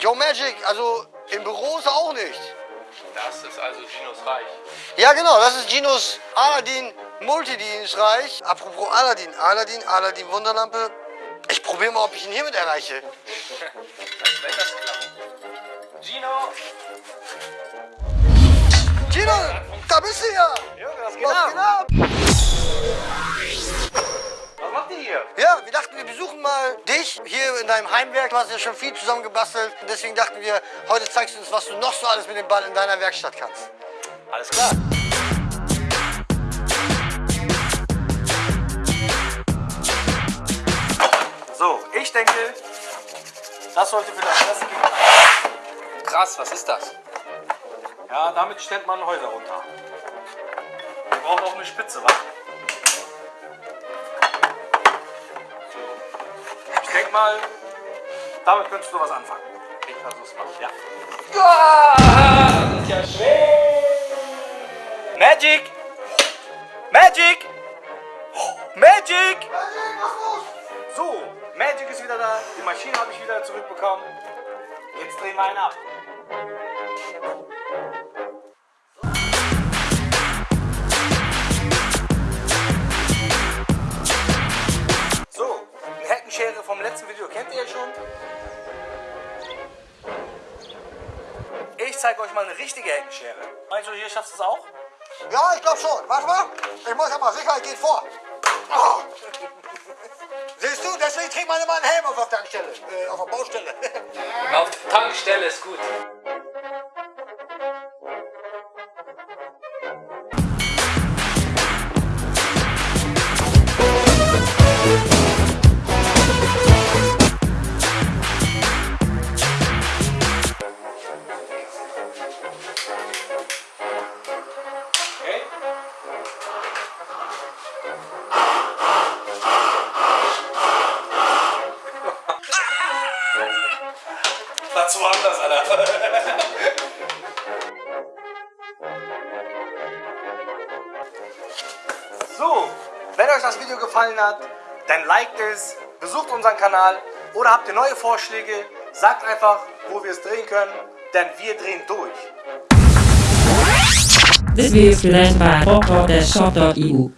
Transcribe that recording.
Joe Magic, also im Büro ist er auch nicht. Das ist also Ginos Reich. Ja, genau, das ist Ginos Aladdin Multidienstreich. Apropos Aladdin, Aladdin, Aladdin Wunderlampe. Ich probiere mal, ob ich ihn hiermit erreiche. Wenn das klappt. Gino! Gino, da bist du ja. Junge, was geht Was geht ab? Wir dachten, wir besuchen mal dich hier in deinem Heimwerk. Du hast ja schon viel zusammen gebastelt. Deswegen dachten wir, heute zeigst du uns, was du noch so alles mit dem Ball in deiner Werkstatt kannst. Alles klar. So, ich denke, das sollte für das erste gehen. Krass, was ist das? Ja, damit stellt man Häuser runter. Wir brauchen auch eine Spitze, wa? Ich denke mal, damit könntest du was anfangen. Ich versuch's mal. Ja. Das ist ja schwer. Magic! Magic! Magic! So, Magic ist wieder da. Die Maschine habe ich wieder zurückbekommen. Jetzt drehen wir einen ab. Vom letzten Video kennt ihr ja schon. Ich zeige euch mal eine richtige Heckenschere. Meinst du, hier schaffst du es auch? Ja, ich glaube schon. Warte mal. Ich muss aber Sicherheit geht vor. Oh. Siehst du, deswegen trägt man immer einen Helm auf der Tankstelle, äh, auf der Baustelle. Auf der Tankstelle ist gut. Das war anders, Alter. So, wenn euch das Video gefallen hat, dann liked es, besucht unseren Kanal oder habt ihr neue Vorschläge, sagt einfach, wo wir es drehen können, denn wir drehen durch. This video is presented by PopTalk.shop.eu.